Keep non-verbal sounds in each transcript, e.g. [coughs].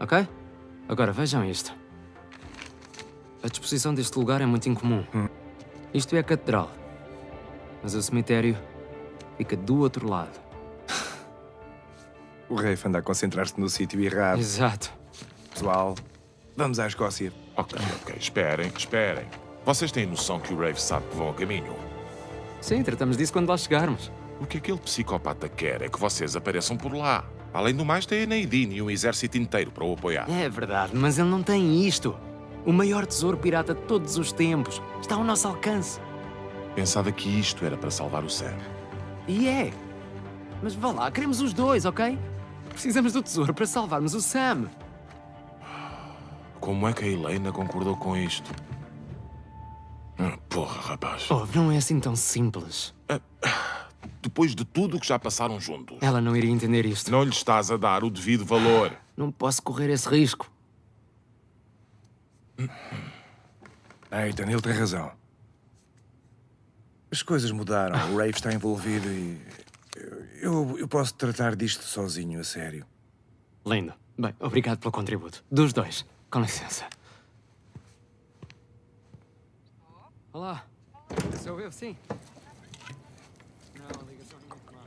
Ok? Agora vejam isto. A disposição deste lugar é muito incomum. Isto é a catedral. Mas o cemitério fica do outro lado. O Rafe anda a concentrar-se no sítio errado. Exato. Pessoal, vamos à Escócia. Ok, ok, esperem, esperem. Vocês têm noção que o Rave sabe que vão a caminho? Sim, tratamos disso quando lá chegarmos. O que aquele psicopata quer é que vocês apareçam por lá. Além do mais, tem a Nadine e um exército inteiro para o apoiar. É verdade, mas ele não tem isto. O maior tesouro pirata de todos os tempos está ao nosso alcance. Pensava que isto era para salvar o Sam. E é. Mas vá lá, queremos os dois, ok? Precisamos do tesouro para salvarmos o Sam. Como é que a Helena concordou com isto? Ah, Porra, rapaz. Oh, não é assim tão simples. Depois de tudo o que já passaram juntos, Ela não iria entender isto. não lhe estás a dar o devido valor. Não posso correr esse risco. [clears throat] Nathan, ele tem razão. As coisas mudaram, o Rafe está envolvido e. Eu, eu posso tratar disto sozinho, a sério. Lindo. Bem, obrigado pelo contributo. Dos dois. Com licença. Olá. Sou eu, sim. Não, a ligação não é muito má.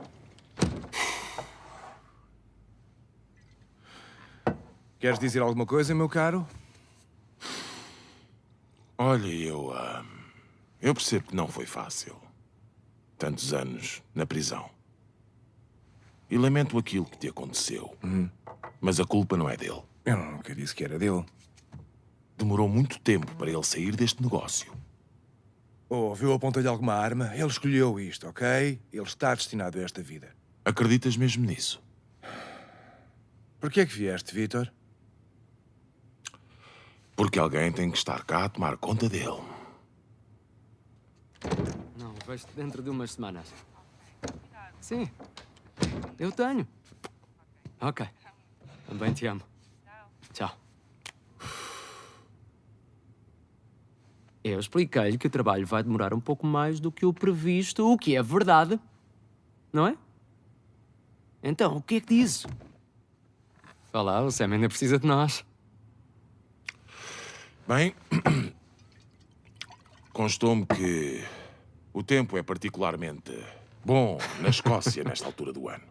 Queres dizer alguma coisa, meu caro? Olha, eu. ah, eu percebo que não foi fácil. Tantos anos na prisão. E lamento aquilo que te aconteceu. Mas a culpa não é dele. Eu nunca disse que era dele. Demorou muito tempo para ele sair deste negócio. Oh, viu apontar-lhe alguma arma? Ele escolheu isto, ok? Ele está destinado a esta vida. Acreditas mesmo nisso? Por que é que vieste, Vitor? Porque alguém tem que estar cá a tomar conta dele. Não, vejo-te dentro de umas semanas. Sim. Eu tenho. Ok. Também te amo. Tchau. Eu expliquei-lhe que o trabalho vai demorar um pouco mais do que o previsto, o que é verdade. Não é? Então, o que é que? Vá lá, o Sam ainda precisa de nós. Bem, [coughs] constou-me que o tempo é particularmente bom na Escócia nesta altura do ano.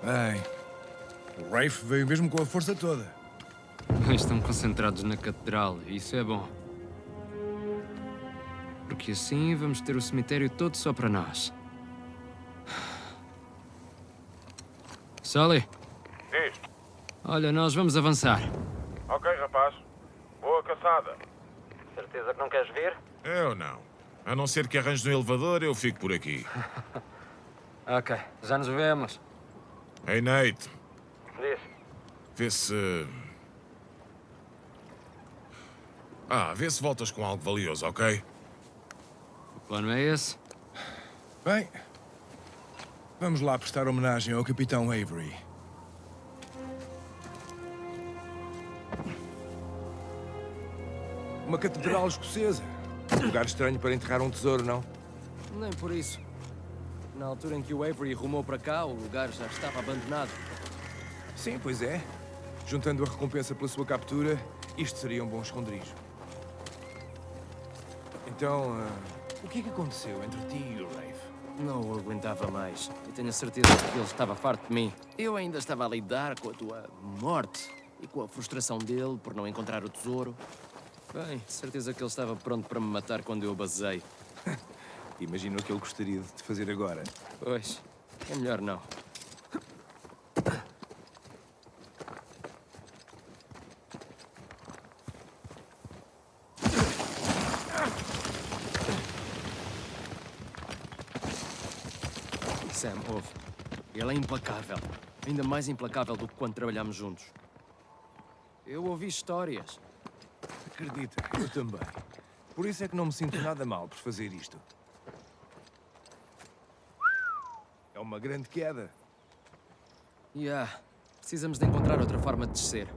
Bem, o Rafe veio mesmo com a força toda. Estão concentrados na catedral, e isso é bom. Porque assim vamos ter o cemitério todo só para nós. Sully, Diz. olha, nós vamos avançar. Ok, rapaz. Boa caçada. Certeza que não queres vir? Eu não. A não ser que arranjes um elevador, eu fico por aqui. [laughs] Ok, já nos vemos. Hey, Nate. Diz. Vê se... Ah, vê se voltas com algo valioso, ok? O plano é esse? Bem, vamos lá prestar homenagem ao Capitão Avery. Uma catedral escocesa. Lugar estranho para enterrar um tesouro, não? Nem por isso. Na altura em que o Avery rumou para cá, o lugar já estava abandonado. Sim, pois é. Juntando a recompensa pela sua captura, isto seria um bom esconderijo. Então, ah, o que é que aconteceu entre ti e o Rafe? Não o aguentava mais. E tenho a certeza de que ele estava farto de mim. Eu ainda estava a lidar com a tua morte e com a frustração dele por não encontrar o tesouro. Bem, certeza que ele estava pronto para me matar quando eu basei. [laughs] Imagino o que ele gostaria de te fazer agora. Pois, é melhor não. Sam, ouve. Ele é implacável. Ainda mais implacável do que quando trabalhámos juntos. Eu ouvi histórias. Acredita, eu também. Por isso é que não me sinto nada mal por fazer isto. É uma grande queda. Yeah. Precisamos de encontrar outra forma de descer.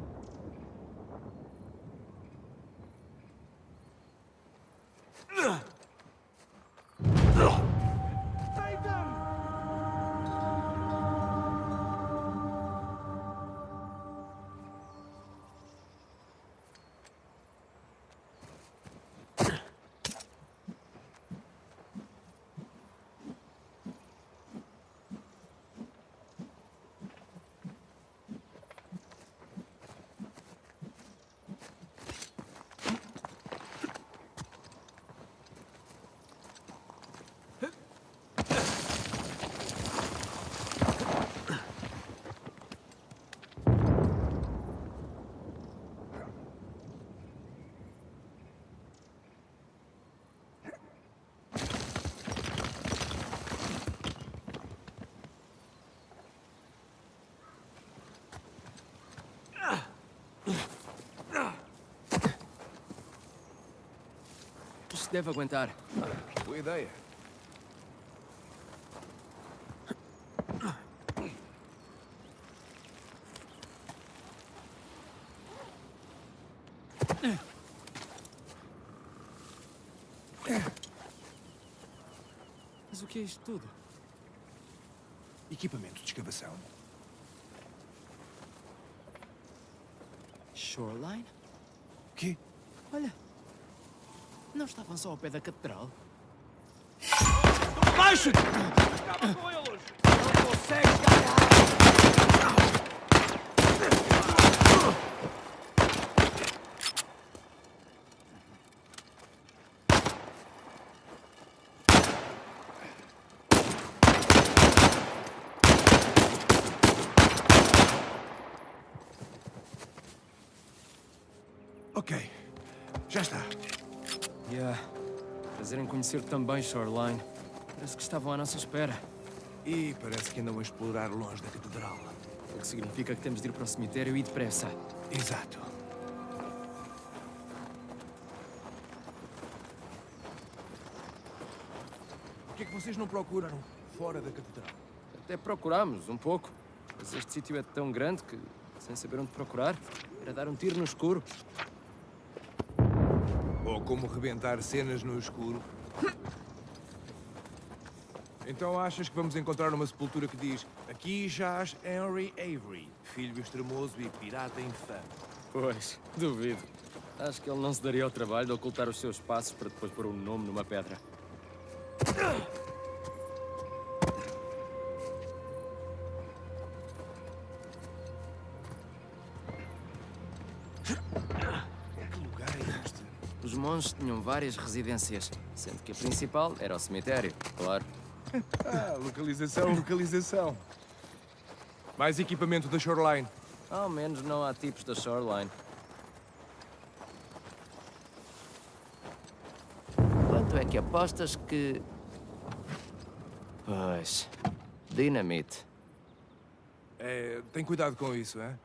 Deve aguentar. Boa ideia. Mas o que é isto tudo? Equipamento de escavação. Shoreline? Quê? Olha. Não estavam só ao pé da catedral? Baixa-te! Ok. Já está. Yeah. Prazer em conhecer também, Shoreline. Parece que estavam à nossa espera. E parece que andam a explorar longe da catedral. O que significa que temos de ir para o cemitério e depressa. Exato. Por que é que vocês não procuraram fora da catedral? Até procurámos um pouco. Mas este sítio é tão grande que, sem saber onde procurar, era dar um tiro no escuro. Como rebentar cenas no escuro. Então achas que vamos encontrar uma sepultura que diz Aqui jaz Henry Avery, filho extremoso e pirata infame. Pois, duvido. Acho que ele não se daria ao trabalho de ocultar os seus passos para depois pôr um nome numa pedra. Os monges tinham várias residências, sendo que a principal era o cemitério, claro. Ah, localização, localização. Mais equipamento da Shoreline. Ao menos não há tipos da Shoreline. Quanto é que apostas que... Pois... Dinamite. É, tem cuidado com isso, é?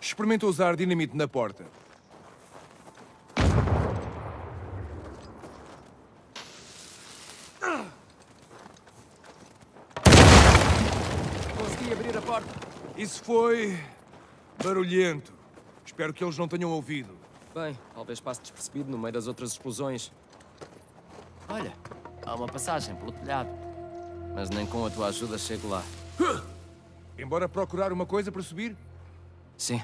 Experimenta usar dinamite na porta. Consegui abrir a porta. Isso foi... barulhento. Espero que eles não tenham ouvido. Bem, talvez passe despercebido no meio das outras explosões. Olha, há uma passagem pelo telhado. Mas nem com a tua ajuda chego lá. Embora procurar uma coisa para subir? Sim.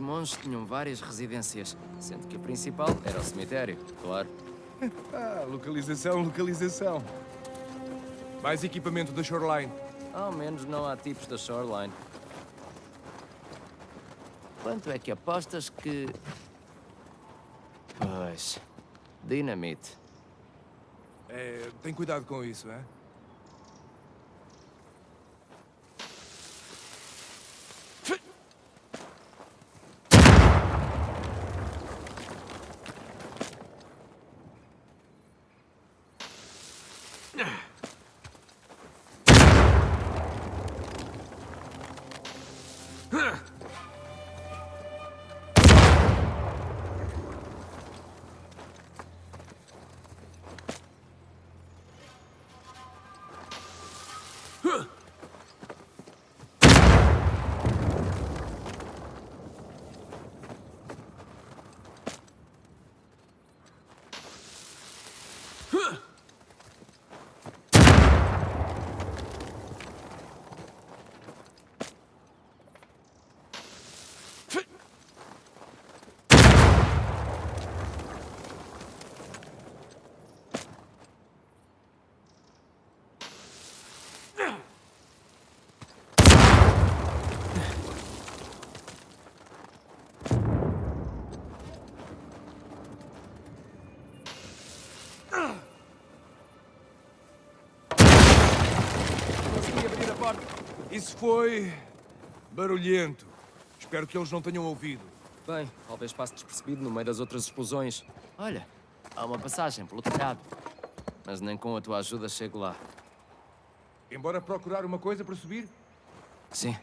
Monges tinham várias residências, sendo que a principal era o cemitério, claro. [laughs] Ah, localização, localização. Mais equipamento da Shoreline. Ao menos não há tipos da Shoreline. Quanto é que apostas que. Pois. Dinamite. É, tem cuidado com isso, é? Foi... barulhento. Espero que eles não tenham ouvido. Bem, talvez passe despercebido no meio das outras explosões. Olha, há uma passagem pelo telhado. Mas nem com a tua ajuda chego lá. Embora procurar uma coisa para subir? Sim.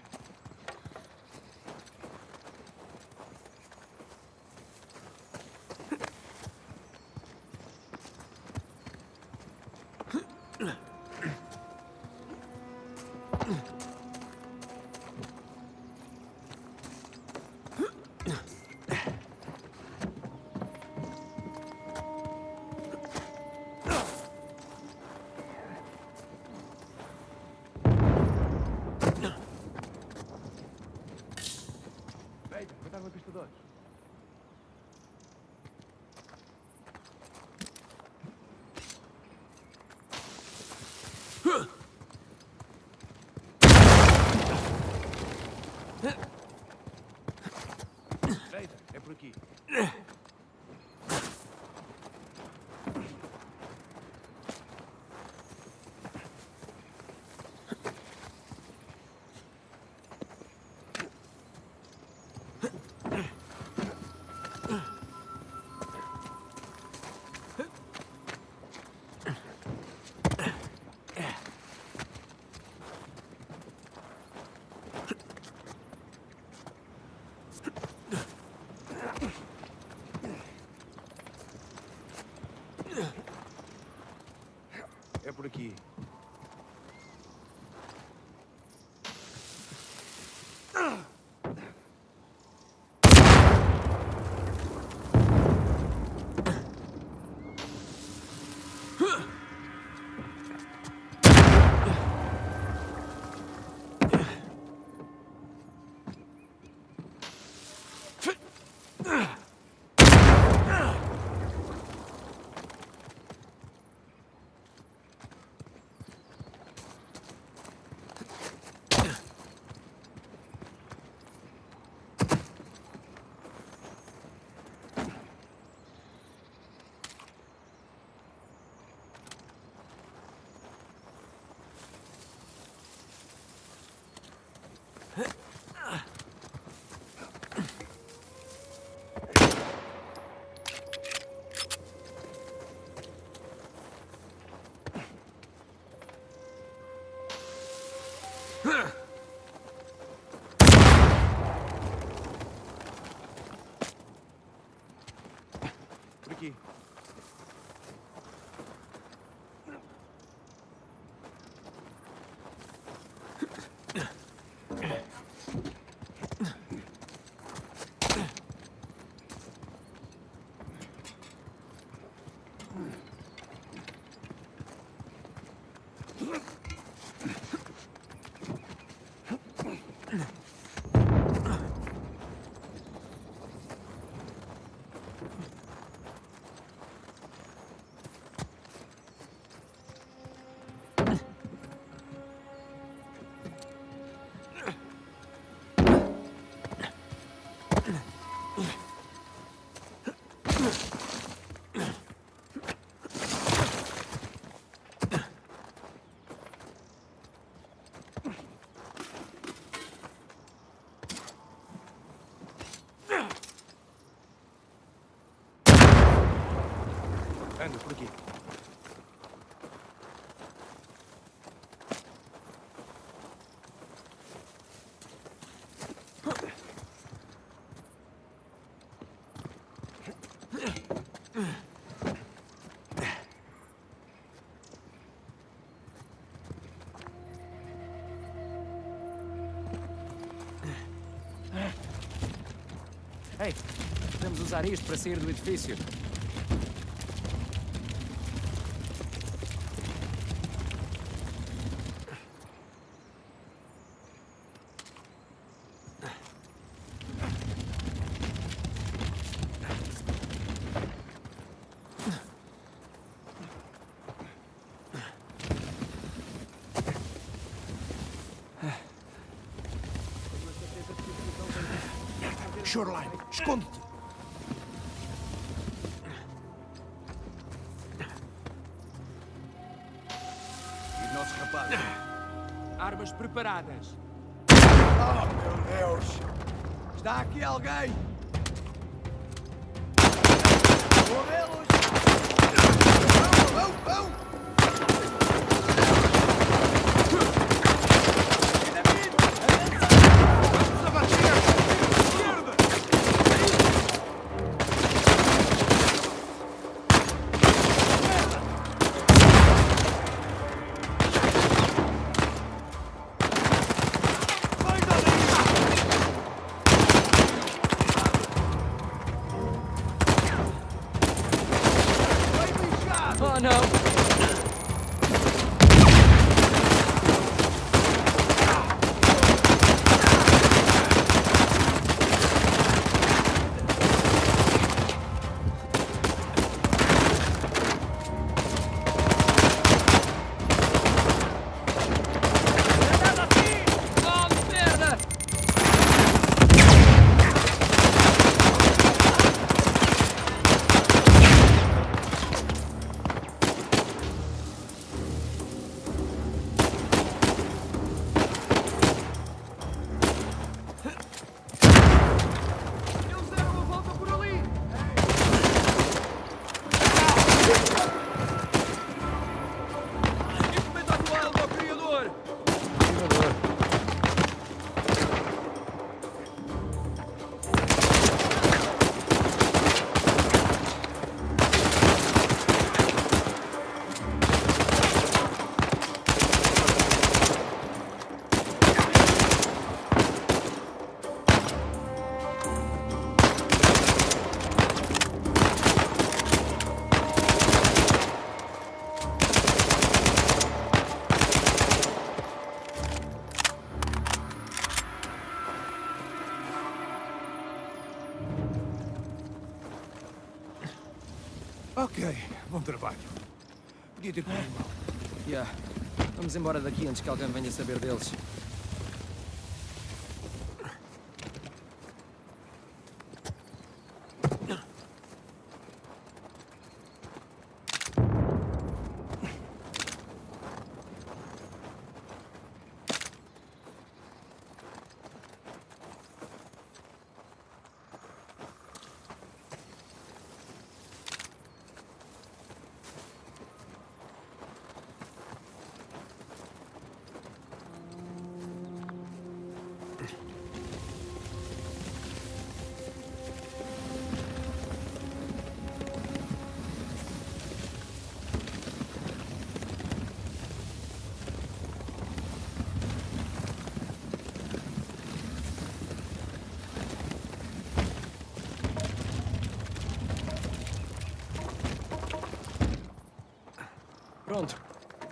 Por aqui. Ei, podemos usar isto para sair do edifício. Esconde-te! E nossos rapazes? Armas preparadas. Oh, meu Deus! Está aqui alguém! Vou vê-los! Vão, vão, vão! Oh, não! Ok, bom trabalho. Podia ter corrido mal. Yeah. Vamos embora daqui antes que alguém venha saber deles.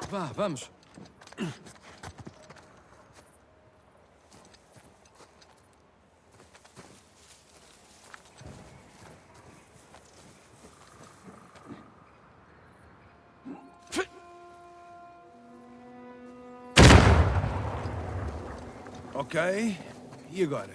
Vá, vamos. Ok, e agora?